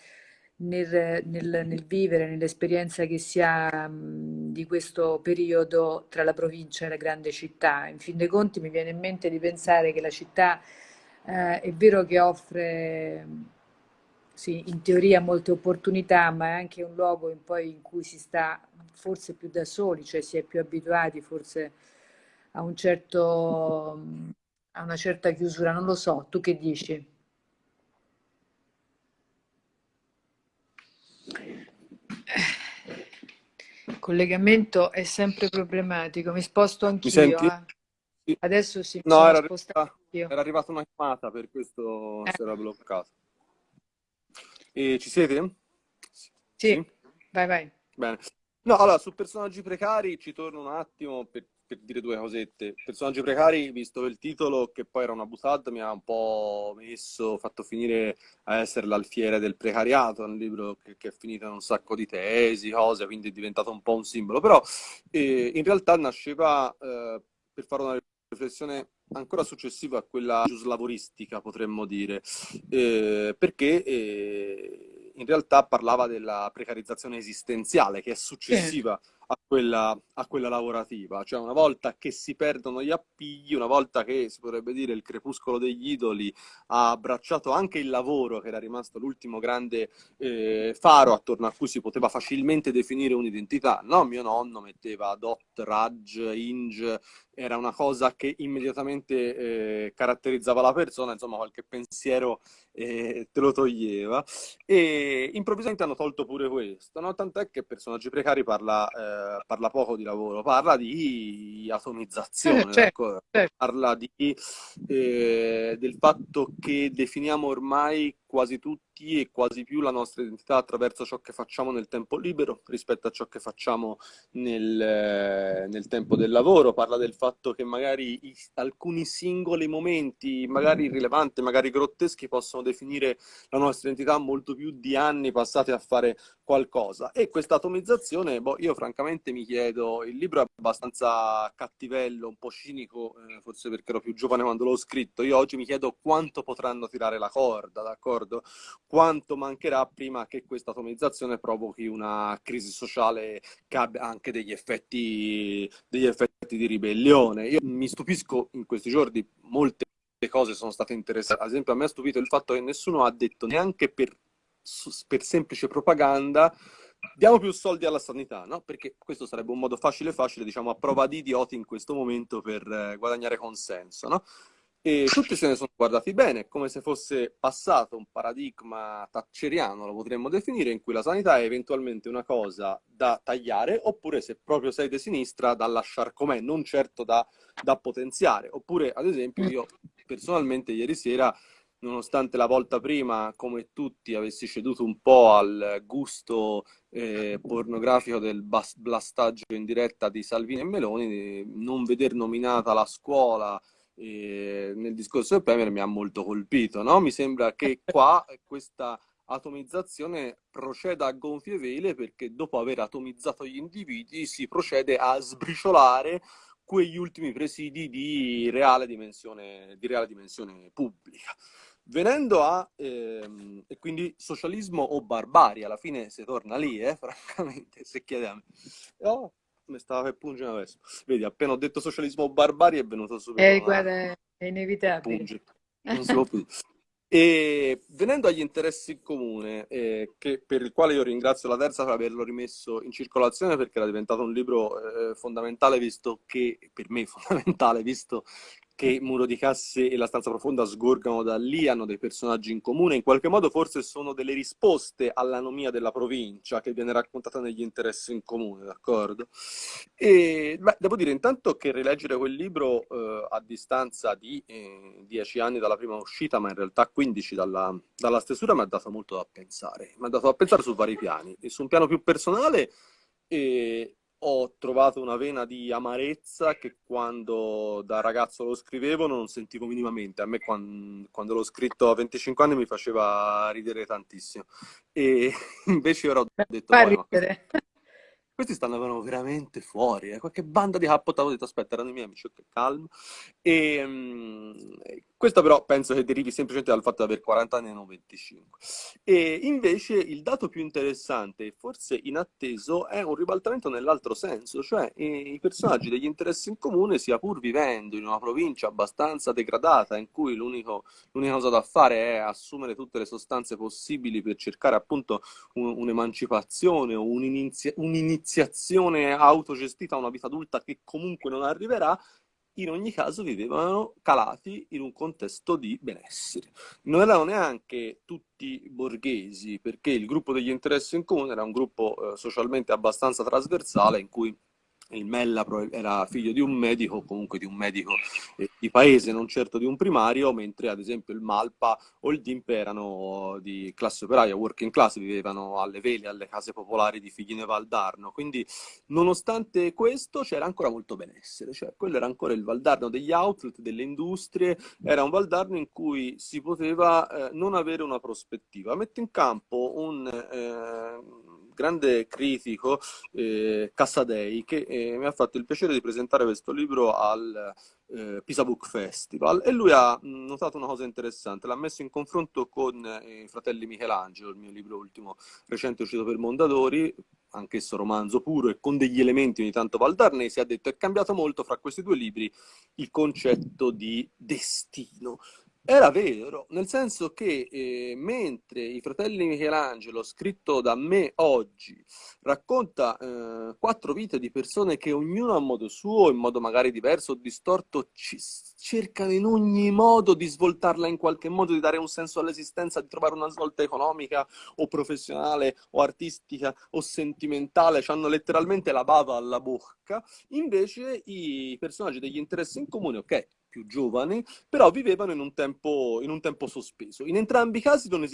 nel, nel, nel vivere, nell'esperienza che si ha mh, di questo periodo tra la provincia e la grande città. In fin dei conti mi viene in mente di pensare che la città eh, è vero che offre sì, in teoria molte opportunità, ma è anche un luogo in, poi in cui si sta forse più da soli, cioè si è più abituati forse a, un certo, a una certa chiusura. Non lo so, tu che dici? Il collegamento è sempre problematico, mi sposto anch'io. senti? Eh. Adesso sì, mi No, sono era arrivata, era arrivata una chiamata, per questo Eh, si era bloccato. E ci siete? sì, Sì? vai, vai. Bene. No, allora, su personaggi precari ci torno un attimo per, per dire due cosette. Personaggi precari, visto il titolo, che poi era una butad, mi ha un po' messo, fatto finire a essere l'alfiere del precariato, un libro che, che è finito in un sacco di tesi, cose, quindi è diventato un po' un simbolo. Però eh, in realtà nasceva eh, per fare una riflessione ancora successiva a quella giuslavoristica, potremmo dire, eh, perché eh, in realtà parlava della precarizzazione esistenziale che è successiva a quella, a quella lavorativa, cioè una volta che si perdono gli appigli, una volta che si potrebbe dire il crepuscolo degli idoli ha abbracciato anche il lavoro, che era rimasto l'ultimo grande eh, faro attorno a cui si poteva facilmente definire un'identità. No, mio nonno metteva Dot, Raj, Inge, era una cosa che immediatamente eh, caratterizzava la persona, insomma qualche pensiero eh, te lo toglieva. E improvvisamente hanno tolto pure questo, no? Tant'è che Personaggi Precari parla, eh, parla poco di lavoro, parla di Eh, atomizzazione, certo, d'accordo? certo. Parla di, eh, del fatto che definiamo ormai quasi tutti e quasi più la nostra identità attraverso ciò che facciamo nel tempo libero rispetto a ciò che facciamo nel, eh, nel tempo del lavoro. Parla del fatto che magari alcuni singoli momenti, magari irrilevanti, magari grotteschi, possono definire la nostra identità molto più di anni passati a fare qualcosa. E questa atomizzazione, boh, io francamente mi chiedo, il libro è abbastanza cattivello, un po' cinico, eh, forse perché ero più giovane quando l'ho scritto. Io oggi mi chiedo quanto potranno tirare la corda, d'accordo? Quanto mancherà prima che questa atomizzazione provochi una crisi sociale che abbia anche degli effetti, degli effetti di ribellione. Io mi stupisco in questi giorni, molte cose sono state interessanti. Ad esempio, a me ha stupito il fatto che nessuno ha detto neanche per, per semplice propaganda diamo più soldi alla sanità, no? Perché questo sarebbe un modo facile facile, diciamo, a prova di idioti in questo momento per eh, guadagnare consenso, no? E tutti se ne sono guardati bene, come se fosse passato un paradigma thatcheriano, lo potremmo definire, in cui la sanità è eventualmente una cosa da tagliare, oppure se proprio sei di sinistra, da lasciare com'è, non certo da, da potenziare. Oppure, ad esempio, io personalmente ieri sera nonostante la volta prima, come tutti, avessi ceduto un po' al gusto eh, pornografico del blastaggio in diretta di Salvini e Meloni, non veder nominata la scuola eh, nel discorso del Premier mi ha molto colpito, no? Mi sembra che qua questa atomizzazione proceda a gonfie vele perché dopo aver atomizzato gli individui si procede a sbriciolare quegli ultimi presidi di reale dimensione, di reale dimensione pubblica. Venendo a, ehm, e quindi socialismo o barbarie, alla fine si torna lì, eh, francamente, se chiede a me. Oh, mi stava per pungere adesso. Vedi, appena ho detto socialismo barbarie è venuto subito Eh, guarda, è inevitabile. Non si può più. E venendo agli interessi in comune, eh, che- per il quale io ringrazio la Terza per averlo rimesso in circolazione perché era diventato un libro eh, fondamentale, visto che, per me fondamentale, visto che Muro di Casse e La Stanza Profonda sgorgano da lì, hanno dei personaggi in comune, in qualche modo forse sono delle risposte all'anomia della provincia che viene raccontata negli interessi in comune, d'accordo? E beh, devo dire intanto che rileggere quel libro eh, a distanza di eh, 10 anni dalla prima uscita, ma in realtà 15 dalla, dalla stesura, mi ha dato molto da pensare. Mi ha dato da pensare su vari piani. E su un piano più personale eh, ho trovato una vena di amarezza che quando da ragazzo lo scrivevo non sentivo minimamente. A me quan- quando, l'ho scritto a 25 anni mi faceva ridere tantissimo. E invece ora ho detto, Fa ma ridere. questi stanno veramente fuori, eh. qualche banda di cappo, ho detto aspetta, erano i miei amici, ok, calmo. E, um, questo però penso che derivi semplicemente dal fatto di avere 40 anni e non 25. E invece il dato più interessante e forse inatteso è un ribaltamento nell'altro senso, cioè i personaggi degli interessi in comune, sia pur vivendo in una provincia abbastanza degradata in cui l'unica cosa da fare è assumere tutte le sostanze possibili per cercare appunto un'emancipazione o un'iniziazione autogestita a una vita adulta che comunque non arriverà, in ogni caso vivevano calati in un contesto di benessere. Non erano neanche tutti borghesi, perché il gruppo degli interessi in comune era un gruppo eh, socialmente abbastanza trasversale in cui il Mella era figlio di un medico, comunque di un medico eh, di paese, non certo di un primario, mentre ad esempio il Malpa o il Dimp erano di classe operaia, working class, vivevano alle vele, alle case popolari di Figline Valdarno. Quindi, nonostante questo, c'era ancora molto benessere, cioè quello era ancora il Valdarno degli outlet, delle industrie, era un Valdarno in cui si poteva eh, non avere una prospettiva. Metto in campo un... Eh, grande critico, eh, Cassadei, che eh, mi ha fatto il piacere di presentare questo libro al eh, Pisa Book Festival e lui ha notato una cosa interessante, l'ha messo in confronto con eh, i fratelli Michelangelo, il mio libro ultimo recente uscito per Mondadori, anch'esso romanzo puro e con degli elementi ogni tanto valdarnesi, ha detto è cambiato molto fra questi due libri il concetto di destino. Era vero, nel senso che eh, mentre i fratelli Michelangelo, scritto da me oggi, racconta eh, quattro vite di persone che ognuno a modo suo, in modo magari diverso o distorto, cercano in ogni modo di svoltarla in qualche modo, di dare un senso all'esistenza, di trovare una svolta economica o professionale o artistica o sentimentale, hanno letteralmente la bava alla bocca, invece i personaggi degli interessi in comune, ok, più giovani, però vivevano in un tempo, in un tempo sospeso. In entrambi i casi non,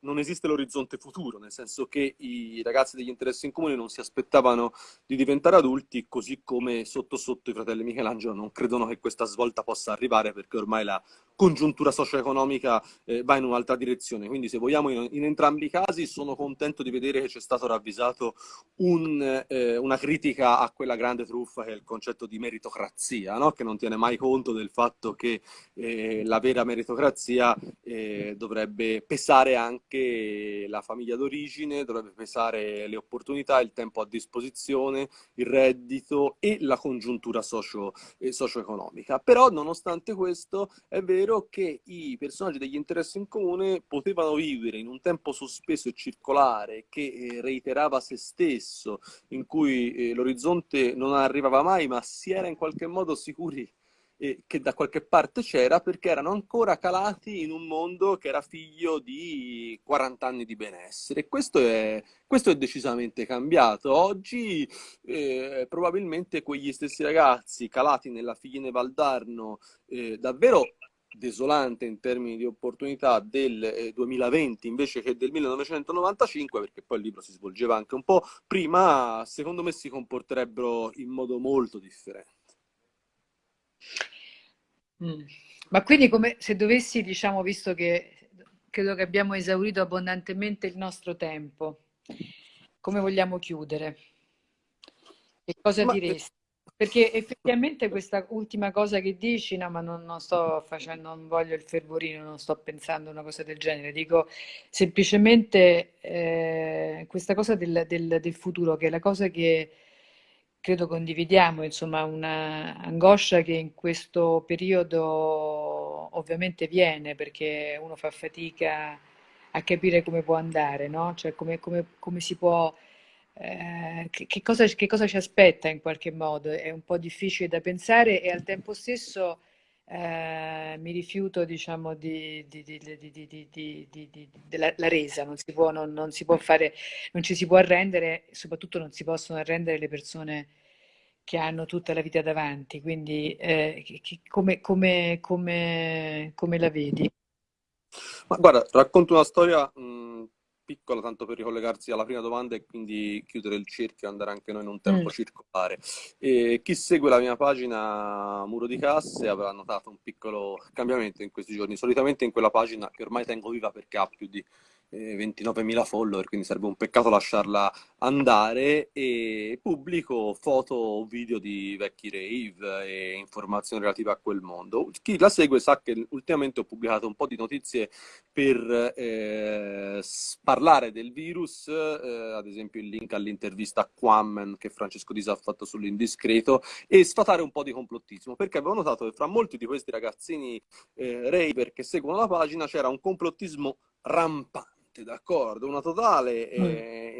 non esiste l'orizzonte futuro, nel senso che i ragazzi degli interessi in comune non si aspettavano di diventare adulti, così come sotto sotto i fratelli Michelangelo non credono che questa svolta possa arrivare perché ormai la congiuntura socio-economica eh, va in un'altra direzione. Quindi se vogliamo in, in, entrambi i casi sono contento di vedere che c'è stato ravvisato un, eh, una critica a quella grande truffa che è il concetto di meritocrazia, no? che non tiene mai conto del fatto che eh, la vera meritocrazia eh, dovrebbe pesare anche la famiglia d'origine, dovrebbe pesare le opportunità, il tempo a disposizione, il reddito e la congiuntura socio, eh, socio-economica. Però nonostante questo è vero che i personaggi degli interessi in comune potevano vivere in un tempo sospeso e circolare che eh, reiterava se stesso, in cui eh, l'orizzonte non arrivava mai, ma si era in qualche modo sicuri eh, che da qualche parte c'era perché erano ancora calati in un mondo che era figlio di 40 anni di benessere. Questo è, questo è decisamente cambiato. Oggi eh, probabilmente quegli stessi ragazzi calati nella Figline Valdarno eh, davvero desolante in termini di opportunità del eh, 2020 invece che del 1995, perché poi il libro si svolgeva anche un po' prima, secondo me si comporterebbero in modo molto differente. Mm. Ma quindi come se dovessi, diciamo, visto che credo che abbiamo esaurito abbondantemente il nostro tempo, come vogliamo chiudere? Che cosa ma... diresti? Perché effettivamente questa ultima cosa che dici, no, ma non, non, sto facendo, non voglio il fervorino, non sto pensando una cosa del genere, dico semplicemente eh, questa cosa del, del, del futuro, che è la cosa che credo condividiamo, insomma, una angoscia che in questo periodo ovviamente viene perché uno fa fatica a capire come può andare, no? Cioè come, come, come si può, eh, che, che, cosa, che, cosa, ci aspetta in qualche modo, è un po' difficile da pensare e al tempo stesso eh, mi rifiuto, diciamo, di, di, di, della resa, non si può, non, non si può fare, non ci si può arrendere, soprattutto non si possono arrendere le persone che hanno tutta la vita davanti, quindi eh, come, come, come, come, la vedi? Ma guarda, racconto una storia mh, piccola, tanto per ricollegarsi alla prima domanda e quindi chiudere il cerchio e andare anche noi in un tempo mm. circolare. E chi segue la mia pagina Muro di Casse avrà notato un piccolo cambiamento in questi giorni. Solitamente in quella pagina, che ormai tengo viva perché ha più di 29.000 follower, quindi sarebbe un peccato lasciarla andare. E pubblico foto o video di vecchi rave e informazioni relative a quel mondo. Chi la segue sa che ultimamente ho pubblicato un po' di notizie per eh, parlare del virus, eh, ad esempio il link all'intervista a Quammen che Francesco Disa ha fatto sull'indiscreto e sfatare un po' di complottismo, perché avevo notato che fra molti di questi ragazzini eh, raver che seguono la pagina c'era un complottismo rampante d'accordo, una totale mm.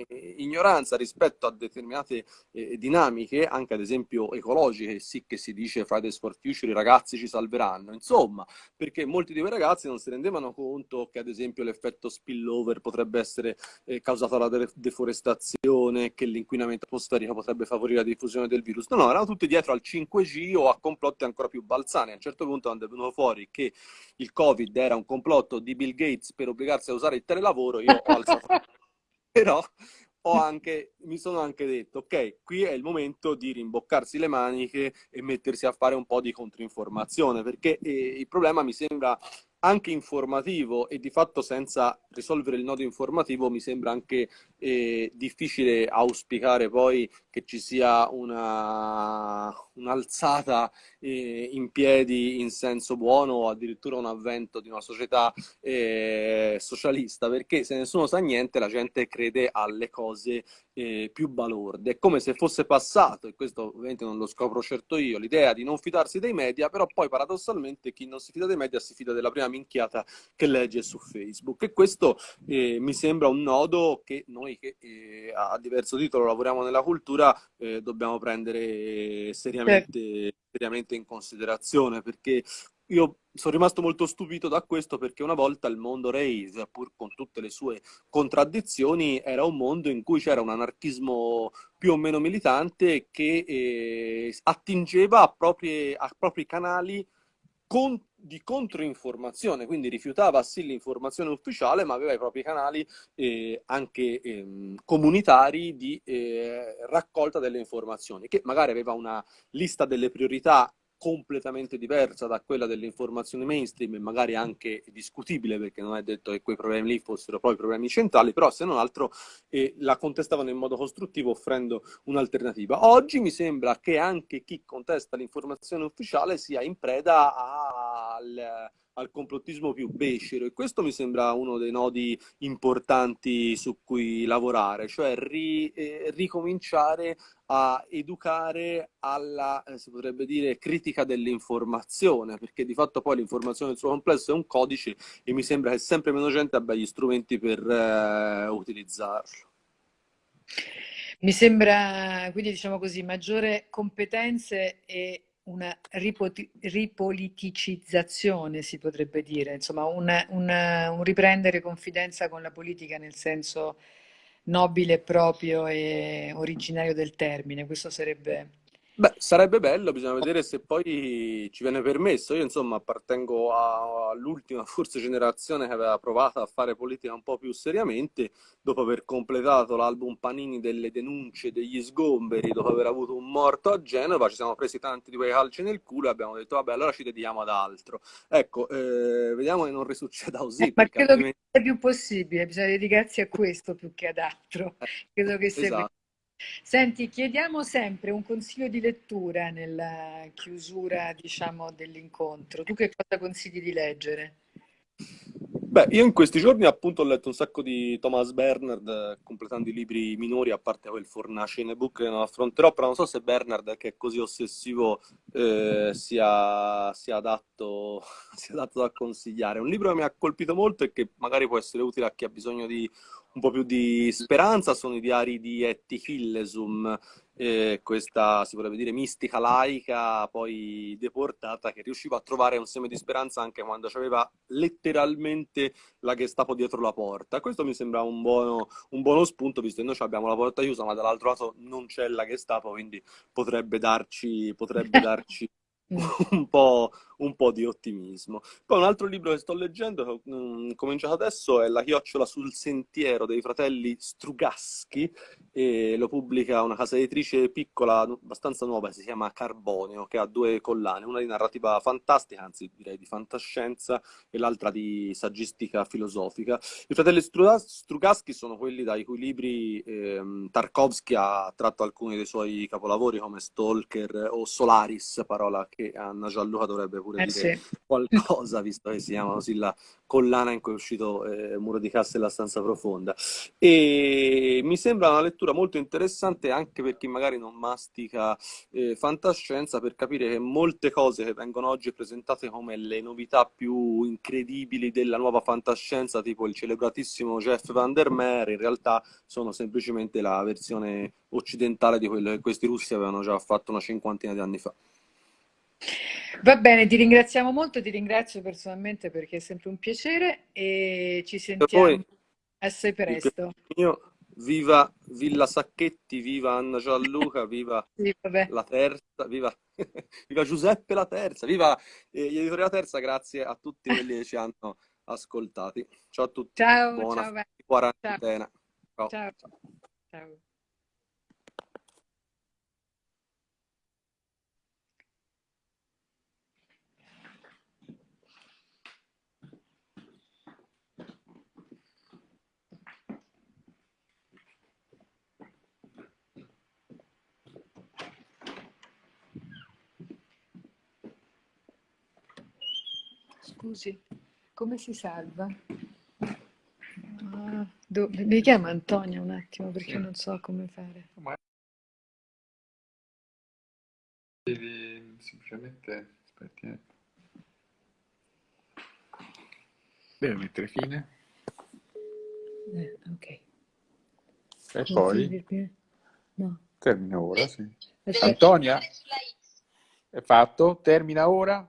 Eh, ignoranza rispetto a determinate eh, dinamiche, anche ad esempio ecologiche, sì che si dice Fridays for Future, i ragazzi ci salveranno, insomma, perché molti di quei ragazzi non si rendevano conto che ad esempio l'effetto spillover potrebbe essere eh, causato dalla deforestazione, che l'inquinamento atmosferico potrebbe favorire la diffusione del virus. No, no, erano tutti dietro al 5G o a complotti ancora più balzani. A un certo punto quando è venuto fuori che il Covid era un complotto di Bill Gates per obbligarsi a usare il telelavoro, lavoro, io ho alzato... Però anche, mi sono anche detto, ok, qui è il momento di rimboccarsi le maniche e mettersi a fare un po' di controinformazione, perché eh, il problema mi sembra anche informativo e di fatto senza risolvere il nodo informativo mi sembra anche difficile auspicare poi che ci sia una, un'alzata eh, in piedi in senso buono o addirittura un avvento di una società eh, socialista perché se nessuno sa niente la gente crede alle cose eh, più balorde. È come se fosse passato, e questo ovviamente non lo scopro certo io, l'idea di non fidarsi dei media, però poi paradossalmente chi non si fida dei media si fida della prima minchiata che legge su Facebook. E questo eh, mi sembra un nodo che noi che eh, a diverso titolo lavoriamo nella cultura eh, dobbiamo prendere seriamente, seriamente in considerazione, perché io sono rimasto molto stupito da questo perché una volta il mondo rave, pur con tutte le sue contraddizioni, era un mondo in cui c'era un anarchismo più o meno militante che eh, attingeva a, proprie, a propri canali con, di controinformazione, quindi rifiutava sì l'informazione ufficiale, ma aveva i propri canali eh, anche eh, comunitari di eh, raccolta delle informazioni, che magari aveva una lista delle priorità completamente diversa da quella dell'informazione mainstream e magari anche discutibile perché non è detto che quei problemi lì fossero poi problemi centrali, però se non altro eh, la contestavano in modo costruttivo offrendo un'alternativa. Oggi mi sembra che anche chi contesta l'informazione ufficiale sia in preda al al complottismo più becero e questo mi sembra uno dei nodi importanti su cui lavorare, cioè ri, eh, ricominciare a educare alla, eh, si potrebbe dire, critica dell'informazione, perché di fatto poi l'informazione nel suo complesso è un codice e mi sembra che sempre meno gente abbia gli strumenti per eh, utilizzarlo. Mi sembra, quindi diciamo così, maggiore competenze e una ripoliticizzazione, si potrebbe dire, insomma, una, una, un riprendere confidenza con la politica nel senso nobile, proprio e originario del termine. Questo sarebbe Beh, sarebbe bello, bisogna vedere se poi ci viene permesso. Io, insomma, appartengo all'ultima, forse, generazione che aveva provato a fare politica un po' più seriamente, dopo aver completato l'album Panini delle denunce degli sgomberi, dopo aver avuto un morto a Genova, ci siamo presi tanti di quei calci nel culo e abbiamo detto, vabbè, allora ci dedichiamo ad altro. Ecco, eh, vediamo che non risucceda così. Eh, ma credo altrimenti... che sia più possibile, bisogna dedicarsi a questo più che ad altro. Eh, credo che sia esatto. Senti, chiediamo sempre un consiglio di lettura nella chiusura, diciamo, dell'incontro. Tu che cosa consigli di leggere? Beh, io in questi giorni appunto ho letto un sacco di Thomas Bernard, completando i libri minori, a parte quel Fornace in ebook che non affronterò, però non so se Bernard, che è così ossessivo, eh, sia, sia, adatto, sia adatto da consigliare. Un libro che mi ha colpito molto e che magari può essere utile a chi ha bisogno di un po' più di speranza sono i diari di Etty Hillesum, eh, questa si potrebbe dire mistica laica, poi deportata, che riusciva a trovare un seme di speranza anche quando aveva letteralmente la Gestapo dietro la porta. Questo mi sembra un buono, un buono spunto, visto che noi abbiamo la porta chiusa, ma dall'altro lato non c'è la Gestapo, quindi potrebbe darci, potrebbe darci un, po', un po' di ottimismo. Poi un altro libro che sto leggendo, che ho mm, cominciato adesso, è La chiocciola sul sentiero dei fratelli Strugaschi, e lo pubblica una casa editrice piccola, abbastanza nuova, si chiama Carbonio, che ha due collane, una di narrativa fantastica, anzi direi di fantascienza, e l'altra di saggistica filosofica. I fratelli Strugaschi sono quelli dai cui libri ehm, Tarkovsky ha tratto alcuni dei suoi capolavori come Stalker o Solaris, parola che Anna Gianluca dovrebbe pure Eh dire sì. qualcosa, visto che si chiama così la collana in cui è uscito eh, Muro di Cassa e la stanza profonda. E mi sembra una lettura molto interessante anche per chi magari non mastica eh, fantascienza, per capire che molte cose che vengono oggi presentate come le novità più incredibili della nuova fantascienza, tipo il celebratissimo Jeff Van der Meer, in realtà sono semplicemente la versione occidentale di quello che questi russi avevano già fatto una cinquantina di anni fa. Va bene, ti ringraziamo molto, ti ringrazio personalmente perché è sempre un piacere e ci sentiamo poi assai presto. mio, viva Villa Sacchetti, viva Anna Gianluca, viva Sì, la terza, viva, viva Giuseppe la terza, viva eh, gli editori La Terza, grazie a tutti quelli che ci hanno ascoltati. Ciao a tutti, Ciao, buona ciao, quarantena. Ciao. ciao, ciao. Scusi, come si salva? Ah, do- mi chiama Antonia un attimo perché non so come fare. Ma devi semplicemente aspetti, eh. Devi mettere fine Eh, ok. e Come poi No, termina ora, sì. aspetta. Antonia, è fatto? Termina ora?